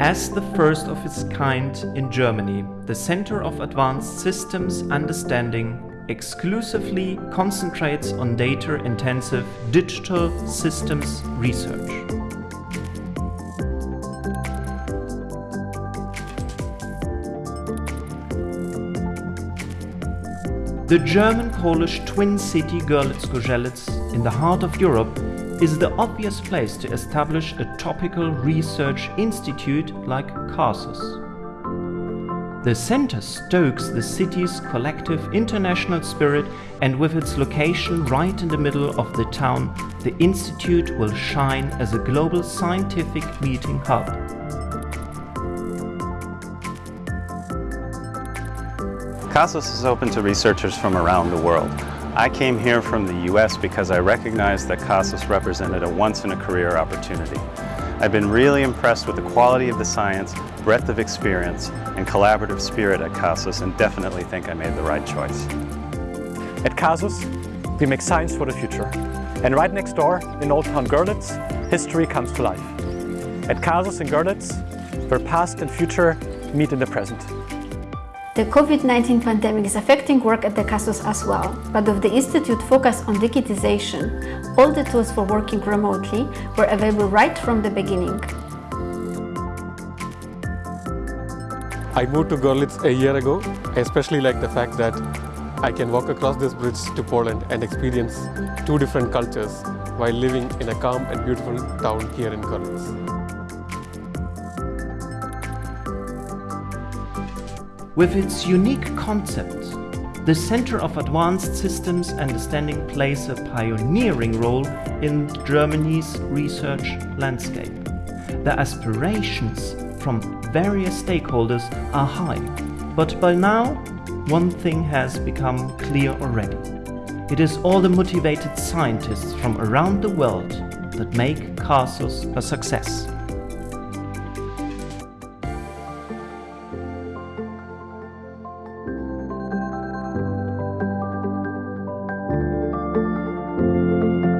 As the first of its kind in Germany, the Center of Advanced Systems Understanding exclusively concentrates on data-intensive digital systems research. The German-Polish twin city Görlitz-Zgorzelec in the heart of Europe is the obvious place to establish a topical research institute like CASUS. The center stokes the city's collective international spirit and with its location right in the middle of the town, the institute will shine as a global scientific meeting hub. CASUS is open to researchers from around the world. I came here from the US because I recognized that CASUS represented a once-in-a-career opportunity. I've been really impressed with the quality of the science, breadth of experience, and collaborative spirit at CASUS and definitely think I made the right choice. At CASUS, we make science for the future. And right next door, in Old Town Görlitz, history comes to life. At CASUS in Görlitz, where past and future meet in the present. The COVID-19 pandemic is affecting work at the CASUS as well, but with the Institute focus on digitization, all the tools for working remotely were available right from the beginning. I moved to Görlitz a year ago. Especially like the fact that I can walk across this bridge to Poland and experience two different cultures while living in a calm and beautiful town here in Görlitz. With its unique concept, the Center of Advanced Systems Understanding plays a pioneering role in Germany's research landscape. The aspirations from various stakeholders are high, but by now, one thing has become clear already. It is all the motivated scientists from around the world that make CASUS a success.